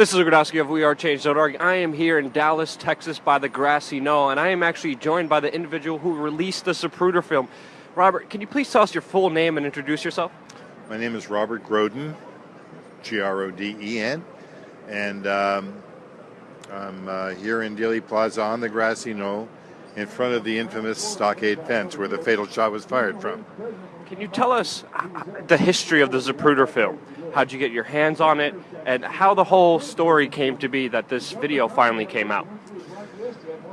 This is Rudkowski of WeAreChange.org. I am here in Dallas, Texas by the grassy knoll, and I am actually joined by the individual who released the Zapruder film. Robert, can you please tell us your full name and introduce yourself? My name is Robert Groden, G R O D E N, and um, I'm uh, here in Dealey Plaza on the grassy knoll in front of the infamous stockade fence where the fatal shot was fired from. Can you tell us the history of the Zapruder film? How'd you get your hands on it, and how the whole story came to be that this video finally came out?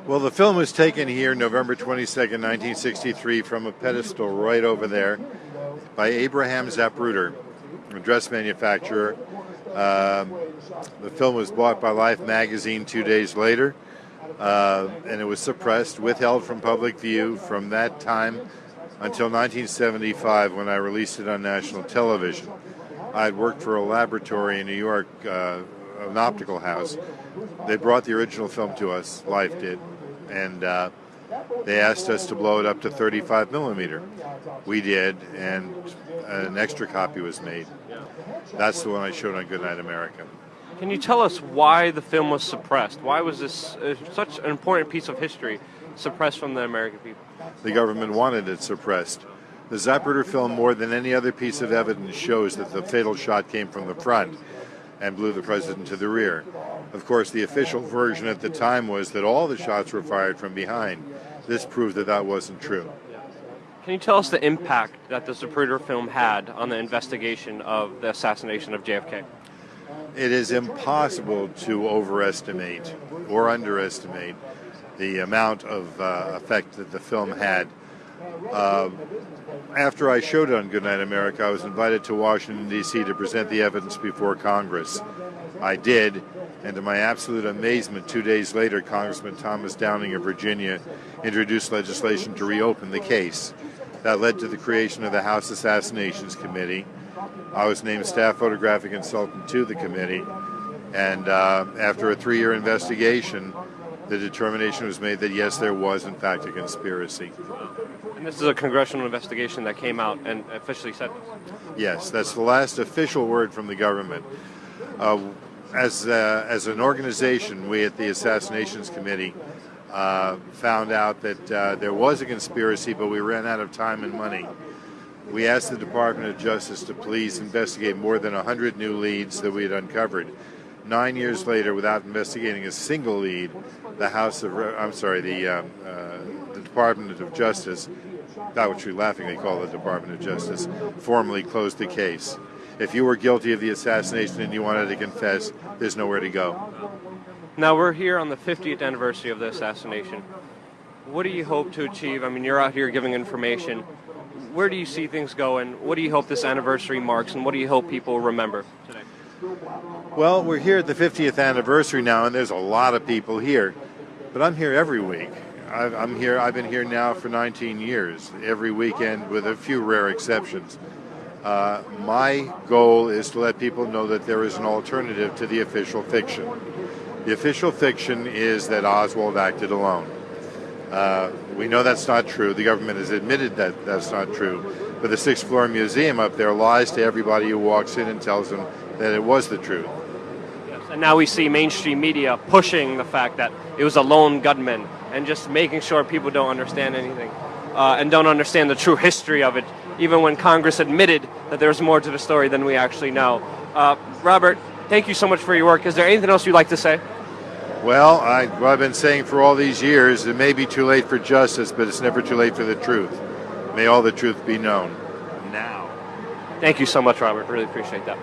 Well, the film was taken here November 22nd, 1963, from a pedestal right over there by Abraham Zapruder, a dress manufacturer. Um, the film was bought by Life magazine two days later, uh, and it was suppressed, withheld from public view from that time until 1975 when I released it on national television. I had worked for a laboratory in New York, uh, an optical house. They brought the original film to us, Life did, and uh, they asked us to blow it up to 35 millimeter. We did, and an extra copy was made. That's the one I showed on Goodnight America. Can you tell us why the film was suppressed? Why was this uh, such an important piece of history suppressed from the American people? The government wanted it suppressed. The Zapruder film, more than any other piece of evidence, shows that the fatal shot came from the front and blew the president to the rear. Of course, the official version at the time was that all the shots were fired from behind. This proved that that wasn't true. Can you tell us the impact that the Zapruder film had on the investigation of the assassination of JFK? It is impossible to overestimate or underestimate the amount of uh, effect that the film had. Uh, after I showed on Goodnight America, I was invited to Washington, D.C. to present the evidence before Congress. I did, and to my absolute amazement, two days later, Congressman Thomas Downing of Virginia introduced legislation to reopen the case. That led to the creation of the House Assassinations Committee. I was named staff photographic consultant to the committee, and uh, after a three year investigation, the determination was made that yes, there was in fact a conspiracy. And this is a congressional investigation that came out and officially said this? Yes, that's the last official word from the government. Uh, as, uh, as an organization, we at the Assassinations Committee uh, found out that uh, there was a conspiracy, but we ran out of time and money. We asked the Department of Justice to please investigate more than 100 new leads that we had uncovered. Nine years later, without investigating a single lead, the House of, I'm sorry, the, uh, uh, the Department of Justice, that which we laughingly call the Department of Justice, formally closed the case. If you were guilty of the assassination and you wanted to confess, there's nowhere to go. Now we're here on the 50th anniversary of the assassination. What do you hope to achieve? I mean, you're out here giving information. Where do you see things going? What do you hope this anniversary marks, and what do you hope people remember today? Well, we're here at the 50th anniversary now, and there's a lot of people here. But I'm here every week. I'm here. I've been here now for 19 years, every weekend, with a few rare exceptions. Uh, my goal is to let people know that there is an alternative to the official fiction. The official fiction is that Oswald acted alone. Uh, we know that's not true. The government has admitted that that's not true. But the sixth floor museum up there lies to everybody who walks in and tells them that it was the truth. Yes. And now we see mainstream media pushing the fact that it was a lone gunman and just making sure people don't understand anything uh, and don't understand the true history of it, even when Congress admitted that there's more to the story than we actually know. Uh, Robert, thank you so much for your work. Is there anything else you'd like to say? Well, I, have been saying for all these years, it may be too late for justice, but it's never too late for the truth. May all the truth be known now. Thank you so much, Robert. Really appreciate that.